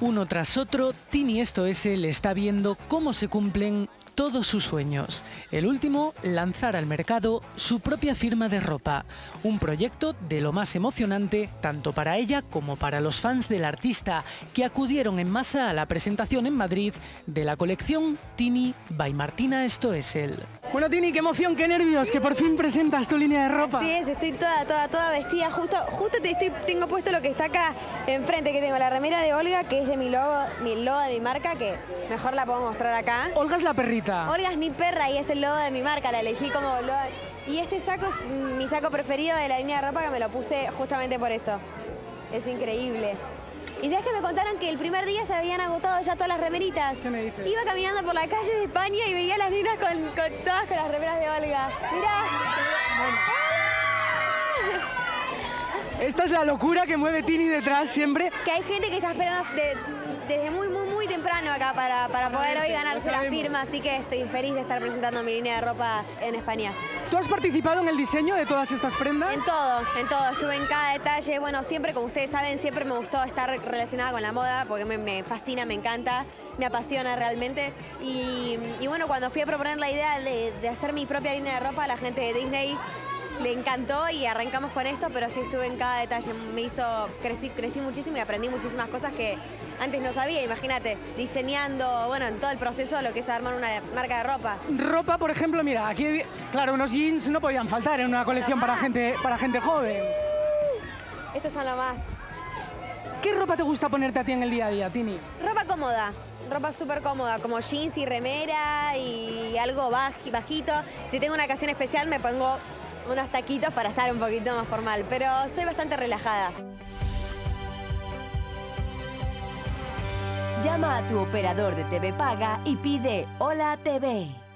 Uno tras otro, Tini Esto S le está viendo cómo se cumplen todos sus sueños. El último, lanzar al mercado su propia firma de ropa. Un proyecto de lo más emocionante tanto para ella como para los fans del artista que acudieron en masa a la presentación en Madrid de la colección Tini by Martina Esto es él. Bueno Tini, qué emoción, qué nervios, que por fin presentas tu línea de ropa. Sí, es, estoy toda, toda, toda vestida. Justo, justo te estoy, tengo puesto lo que está acá enfrente, que tengo la remera de Olga, que es de mi logo, mi logo de mi marca, que mejor la puedo mostrar acá. Olga es la perrita. Olga es mi perra y es el logo de mi marca, la elegí como logo. Y este saco es mi saco preferido de la línea de ropa que me lo puse justamente por eso. Es increíble. Y sabes que me contaron que el primer día se habían agotado ya todas las remeritas. ¿Qué me dices? Iba caminando por la calle de España y veía las con, con todas con las remeras de Olga. Mirá. Esta es la locura que mueve Tini detrás siempre. Que hay gente que está esperando de- desde muy, muy, muy temprano acá para, para poder hoy ganarse la firma, así que estoy feliz de estar presentando mi línea de ropa en España. ¿Tú has participado en el diseño de todas estas prendas? En todo, en todo, estuve en cada detalle. Bueno, siempre, como ustedes saben, siempre me gustó estar relacionada con la moda porque me, me fascina, me encanta, me apasiona realmente. Y, y bueno, cuando fui a proponer la idea de, de hacer mi propia línea de ropa, la gente de Disney le encantó y arrancamos con esto, pero sí estuve en cada detalle. Me hizo, crecí, crecí muchísimo y aprendí muchísimas cosas que antes no sabía. Imagínate, diseñando, bueno, en todo el proceso de lo que es armar una marca de ropa. Ropa, por ejemplo, mira, aquí, claro, unos jeans no podían faltar en una colección para gente, para gente joven. Estos son lo más. ¿Qué ropa te gusta ponerte a ti en el día a día, Tini? Ropa cómoda, ropa súper cómoda, como jeans y remera y algo baj- bajito. Si tengo una ocasión especial me pongo unos taquitos para estar un poquito más formal, pero soy bastante relajada. Llama a tu operador de TV Paga y pide Hola TV.